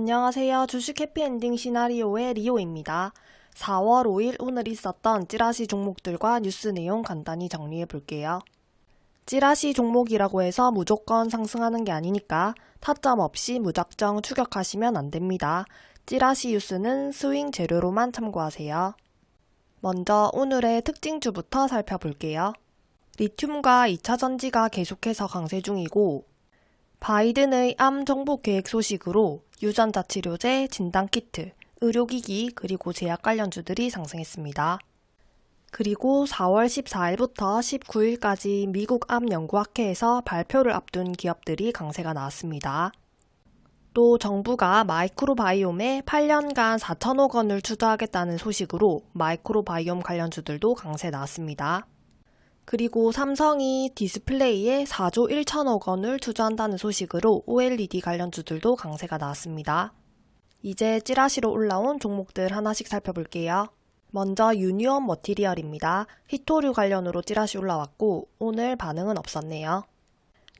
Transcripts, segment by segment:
안녕하세요. 주식 해피엔딩 시나리오의 리오입니다. 4월 5일 오늘 있었던 찌라시 종목들과 뉴스 내용 간단히 정리해 볼게요. 찌라시 종목이라고 해서 무조건 상승하는 게 아니니까 타점 없이 무작정 추격하시면 안 됩니다. 찌라시 뉴스는 스윙 재료로만 참고하세요. 먼저 오늘의 특징주부터 살펴볼게요. 리튬과 2차 전지가 계속해서 강세 중이고 바이든의 암 정복 계획 소식으로 유전자 치료제, 진단키트, 의료기기, 그리고 제약 관련주들이 상승했습니다. 그리고 4월 14일부터 19일까지 미국 암 연구학회에서 발표를 앞둔 기업들이 강세가 나왔습니다. 또 정부가 마이크로바이옴에 8년간 4천억 원을 투자하겠다는 소식으로 마이크로바이옴 관련주들도 강세 나왔습니다. 그리고 삼성이 디스플레이에 4조 1천억 원을 투자한다는 소식으로 OLED 관련주들도 강세가 나왔습니다. 이제 찌라시로 올라온 종목들 하나씩 살펴볼게요. 먼저 유니온 머티리얼입니다. 히토류 관련으로 찌라시 올라왔고 오늘 반응은 없었네요.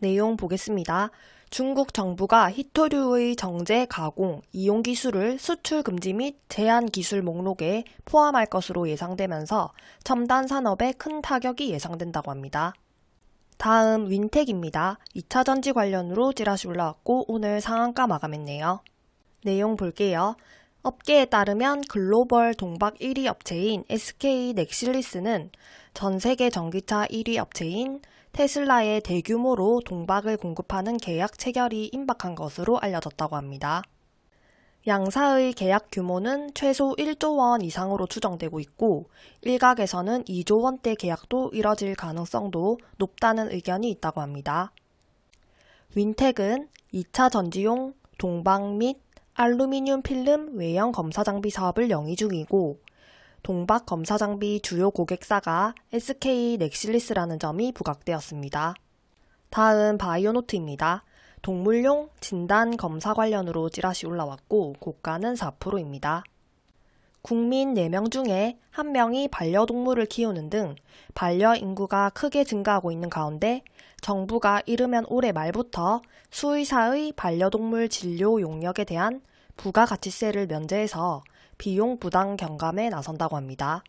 내용 보겠습니다. 중국 정부가 히토류의 정제, 가공, 이용 기술을 수출 금지 및 제한 기술 목록에 포함할 것으로 예상되면서 첨단 산업에 큰 타격이 예상된다고 합니다. 다음 윈텍입니다. 2차 전지 관련으로 찌라시 올라왔고 오늘 상한가 마감했네요. 내용 볼게요. 업계에 따르면 글로벌 동박 1위 업체인 SK 넥실리스는 전 세계 전기차 1위 업체인 테슬라에 대규모로 동박을 공급하는 계약 체결이 임박한 것으로 알려졌다고 합니다. 양사의 계약 규모는 최소 1조 원 이상으로 추정되고 있고 일각에서는 2조 원대 계약도 이뤄질 가능성도 높다는 의견이 있다고 합니다. 윈텍은 2차 전지용 동박 및 알루미늄 필름 외형 검사 장비 사업을 영위 중이고 동박 검사 장비 주요 고객사가 SK 넥실리스라는 점이 부각되었습니다. 다음 바이오노트입니다. 동물용 진단 검사 관련으로 찌라시 올라왔고 고가는 4%입니다. 국민 4명 중에 1명이 반려동물을 키우는 등 반려 인구가 크게 증가하고 있는 가운데 정부가 이르면 올해 말부터 수의사의 반려동물 진료 용역에 대한 부가가치세를 면제해서 비용 부담 경감에 나선다고 합니다.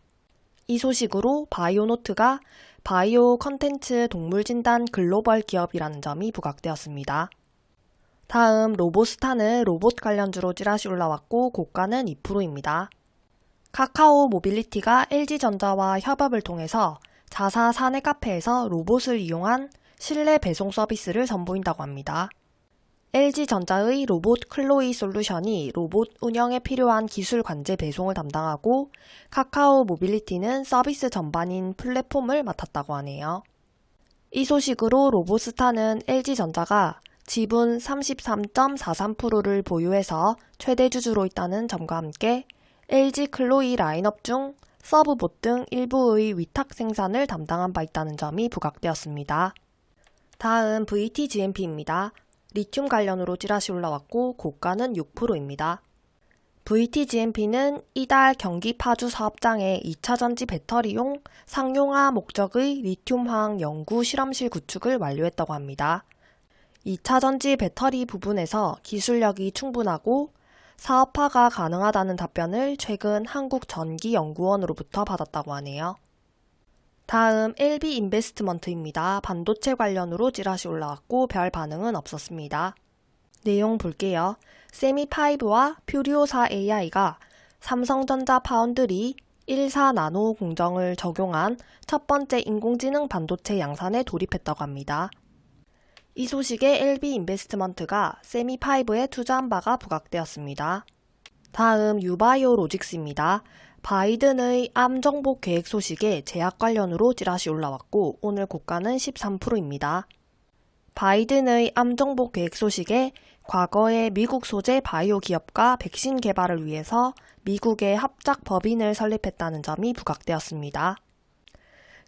이 소식으로 바이오노트가 바이오 컨텐츠 동물 진단 글로벌 기업이라는 점이 부각되었습니다. 다음 로보스타는 로봇 관련주로 찌라시 올라왔고 고가는 2%입니다. 카카오 모빌리티가 LG전자와 협업을 통해서 자사 사내 카페에서 로봇을 이용한 실내 배송 서비스를 선보인다고 합니다. LG전자의 로봇 클로이 솔루션이 로봇 운영에 필요한 기술 관제 배송을 담당하고 카카오 모빌리티는 서비스 전반인 플랫폼을 맡았다고 하네요. 이 소식으로 로보스타는 LG전자가 지분 33.43%를 보유해서 최대 주주로 있다는 점과 함께 LG 클로이 라인업 중 서브봇 등 일부의 위탁 생산을 담당한 바 있다는 점이 부각되었습니다. 다음 VTGMP입니다. 리튬 관련으로 찌라시 올라왔고 고가는 6%입니다. VTGMP는 이달 경기 파주 사업장에 2차 전지 배터리용 상용화 목적의 리튬화학 연구 실험실 구축을 완료했다고 합니다. 2차 전지 배터리 부분에서 기술력이 충분하고 사업화가 가능하다는 답변을 최근 한국전기연구원으로부터 받았다고 하네요. 다음 LB 인베스트먼트입니다. 반도체 관련으로 찌라시 올라왔고 별 반응은 없었습니다. 내용 볼게요. 세미5와 퓨리오사 AI가 삼성전자 파운드리 14 나노 공정을 적용한 첫 번째 인공지능 반도체 양산에 돌입했다고 합니다. 이 소식에 LB 인베스트먼트가 세미5에 투자한 바가 부각되었습니다. 다음 유바이오 로직스입니다. 바이든의 암 정복 계획 소식에 제약 관련으로 찌라시 올라왔고 오늘 고가는 13%입니다. 바이든의 암 정복 계획 소식에 과거에 미국 소재 바이오 기업과 백신 개발을 위해서 미국에 합작 법인을 설립했다는 점이 부각되었습니다.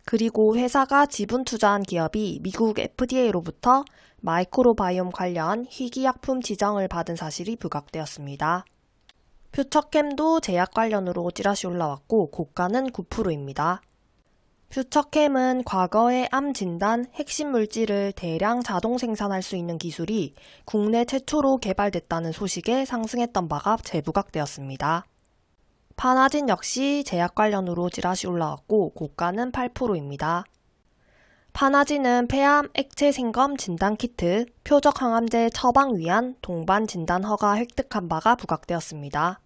그리고 회사가 지분 투자한 기업이 미국 FDA로부터 마이크로바이옴 관련 희귀약품 지정을 받은 사실이 부각되었습니다. 퓨쳐켐도 제약 관련으로 찌라시 올라왔고 고가는 9%입니다. 퓨쳐켐은 과거에 암 진단 핵심 물질을 대량 자동 생산할 수 있는 기술이 국내 최초로 개발됐다는 소식에 상승했던 바가 재부각되었습니다. 파나진 역시 제약 관련으로 찌라시 올라왔고 고가는 8%입니다. 파나진은 폐암 액체 생검 진단 키트, 표적 항암제 처방 위한 동반 진단 허가 획득한 바가 부각되었습니다.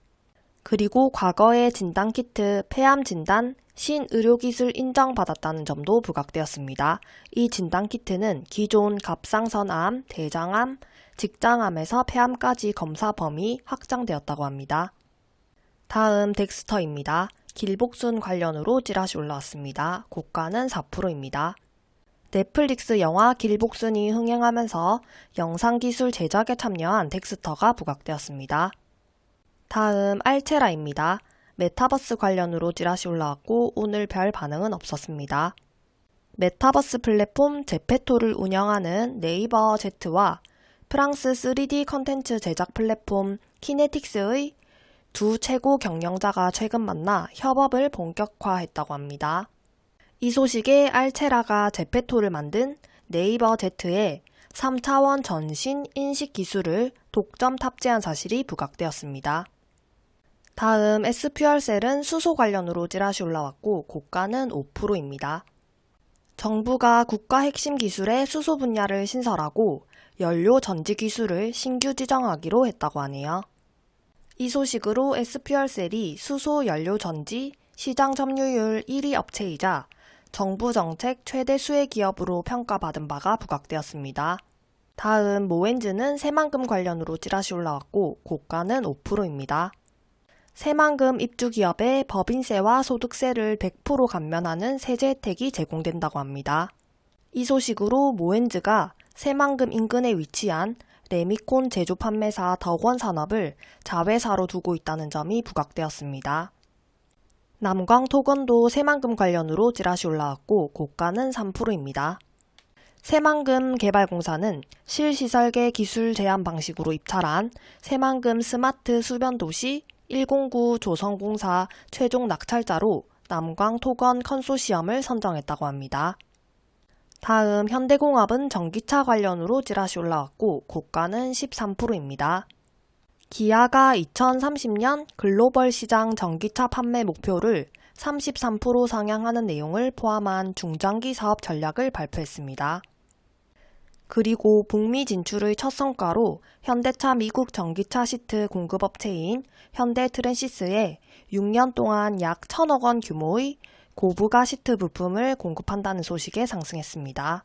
그리고 과거의 진단 키트 폐암 진단 신의료기술 인정받았다는 점도 부각되었습니다. 이 진단 키트는 기존 갑상선암, 대장암, 직장암에서 폐암까지 검사 범위 확장되었다고 합니다. 다음 덱스터입니다. 길복순 관련으로 찌라시 올라왔습니다. 고가는 4%입니다. 넷플릭스 영화 길복순이 흥행하면서 영상기술 제작에 참여한 덱스터가 부각되었습니다. 다음 알체라입니다. 메타버스 관련으로 찌라시 올라왔고 오늘 별 반응은 없었습니다. 메타버스 플랫폼 제페토를 운영하는 네이버 제트와 프랑스 3D 컨텐츠 제작 플랫폼 키네틱스의 두 최고 경영자가 최근 만나 협업을 본격화했다고 합니다. 이 소식에 알체라가 제페토를 만든 네이버 제트에 3차원 전신 인식 기술을 독점 탑재한 사실이 부각되었습니다. 다음 SPR셀은 수소 관련으로 찌라시 올라왔고 고가는 5%입니다. 정부가 국가 핵심 기술의 수소 분야를 신설하고 연료 전지 기술을 신규 지정하기로 했다고 하네요. 이 소식으로 SPR셀이 수소 연료 전지 시장 점유율 1위 업체이자 정부 정책 최대 수혜 기업으로 평가받은 바가 부각되었습니다. 다음 모엔즈는 새만금 관련으로 찌라시 올라왔고 고가는 5%입니다. 새만금 입주 기업에 법인세와 소득세를 100% 감면하는 세제 혜택이 제공된다고 합니다. 이 소식으로 모엔즈가 새만금 인근에 위치한 레미콘 제조 판매사 덕원 산업을 자회사로 두고 있다는 점이 부각되었습니다. 남광 토건도 새만금 관련으로 찌라시 올라왔고 고가는 3%입니다. 새만금 개발공사는 실시설계 기술 제한 방식으로 입찰한 새만금 스마트 수변도시 109 조성공사 최종 낙찰자로 남광 토건 컨소시엄을 선정했다고 합니다. 다음 현대공업은 전기차 관련으로 찌라시 올라왔고 고가는 13%입니다. 기아가 2030년 글로벌 시장 전기차 판매 목표를 33% 상향하는 내용을 포함한 중장기 사업 전략을 발표했습니다. 그리고 북미 진출의 첫 성과로 현대차 미국 전기차 시트 공급업체인 현대 트랜시스에 6년 동안 약 1천억 원 규모의 고부가 시트 부품을 공급한다는 소식에 상승했습니다.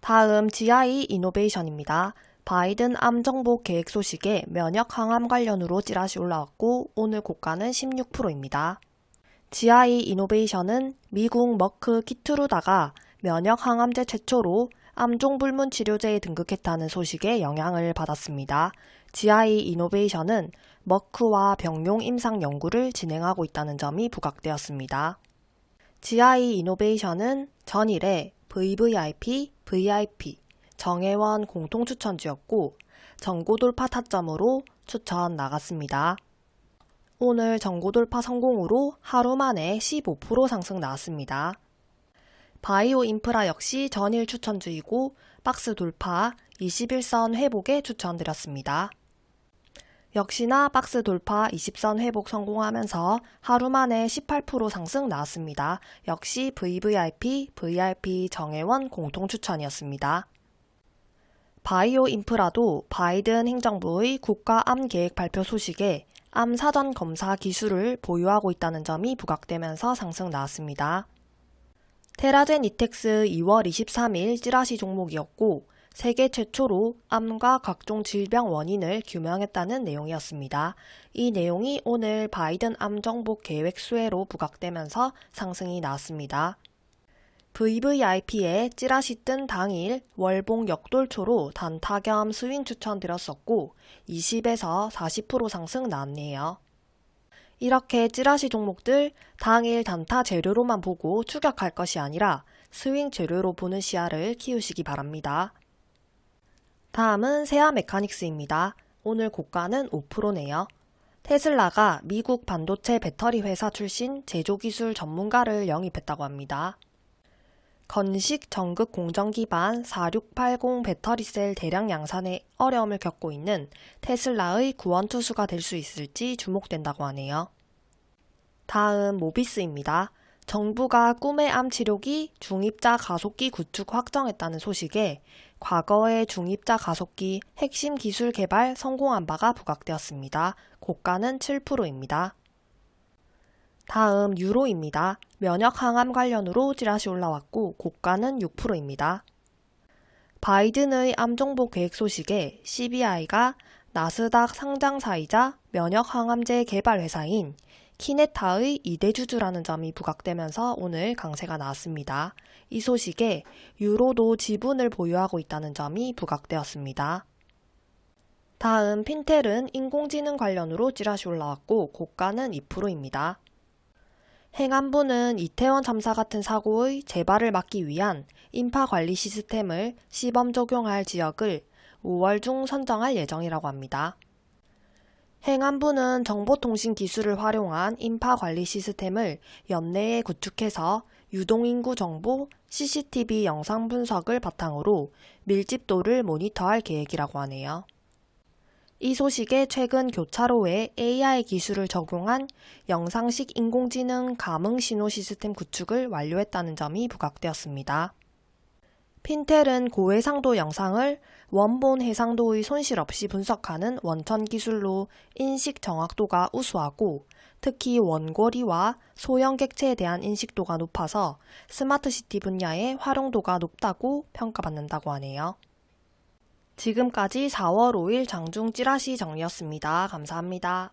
다음 GI 이노베이션입니다. 바이든 암 정복 계획 소식에 면역 항암 관련으로 찌라시 올라왔고 오늘 고가는 16%입니다. GI 이노베이션은 미국 머크 키트루다가 면역 항암제 최초로 암종 불문 치료제에 등극했다는 소식에 영향을 받았습니다. GI 이노베이션은 머크와 병용 임상 연구를 진행하고 있다는 점이 부각되었습니다. GI 이노베이션은 전일에 VVIP, VIP, 정혜원 공통 추천주였고 전고 돌파 타점으로 추천 나갔습니다. 오늘 전고 돌파 성공으로 하루 만에 15% 상승 나왔습니다. 바이오 인프라 역시 전일 추천주이고 박스 돌파 21선 회복에 추천드렸습니다. 역시나 박스 돌파 20선 회복 성공하면서 하루 만에 18% 상승 나왔습니다. 역시 VVIP, VIP 정혜원 공통 추천이었습니다. 바이오 인프라도 바이든 행정부의 국가 암 계획 발표 소식에 암 사전 검사 기술을 보유하고 있다는 점이 부각되면서 상승 나왔습니다. 테라젠 이텍스 2월 23일 찌라시 종목이었고 세계 최초로 암과 각종 질병 원인을 규명했다는 내용이었습니다. 이 내용이 오늘 바이든 암 정복 계획 수혜로 부각되면서 상승이 나왔습니다. VVIP에 찌라시 뜬 당일 월봉 역돌초로 단타 겸 스윙 추천드렸었고 20에서 40% 상승 나왔네요. 이렇게 찌라시 종목들 당일 단타 재료로만 보고 추격할 것이 아니라 스윙 재료로 보는 시야를 키우시기 바랍니다. 다음은 세아 메카닉스입니다. 오늘 고가는 5%네요. 테슬라가 미국 반도체 배터리 회사 출신 제조기술 전문가를 영입했다고 합니다. 건식 전극 공정 기반 4680 배터리셀 대량 양산에 어려움을 겪고 있는 테슬라의 구원 투수가 될 수 있을지 주목된다고 하네요. 다음 모비스입니다. 정부가 꿈의 암 치료기 중입자 가속기 구축 확정했다는 소식에 과거의 중입자 가속기 핵심 기술 개발 성공한 바가 부각되었습니다. 고가는 7%입니다. 다음 유로입니다. 면역 항암 관련으로 찌라시 올라왔고 고가는 6%입니다. 바이든의 암정보 계획 소식에 CBI가 나스닥 상장사이자 면역 항암제 개발 회사인 키네타의 2대 주주라는 점이 부각되면서 오늘 강세가 나왔습니다. 이 소식에 유로도 지분을 보유하고 있다는 점이 부각되었습니다. 다음 핀텔은 인공지능 관련으로 찌라시 올라왔고 고가는 2%입니다. 행안부는 이태원 참사 같은 사고의 재발을 막기 위한 인파 관리 시스템을 시범 적용할 지역을 5월 중 선정할 예정이라고 합니다. 행안부는 정보통신 기술을 활용한 인파 관리 시스템을 연내에 구축해서 유동인구 정보, CCTV 영상 분석을 바탕으로 밀집도를 모니터할 계획이라고 하네요. 이 소식에 최근 교차로에 AI 기술을 적용한 영상식 인공지능 감응 신호 시스템 구축을 완료했다는 점이 부각되었습니다. 핀텔은 고해상도 영상을 원본 해상도의 손실 없이 분석하는 원천 기술로 인식 정확도가 우수하고 특히 원거리와 소형 객체에 대한 인식도가 높아서 스마트시티 분야의 활용도가 높다고 평가받는다고 하네요. 지금까지 4월 5일 장중 찌라시 정리였습니다. 감사합니다.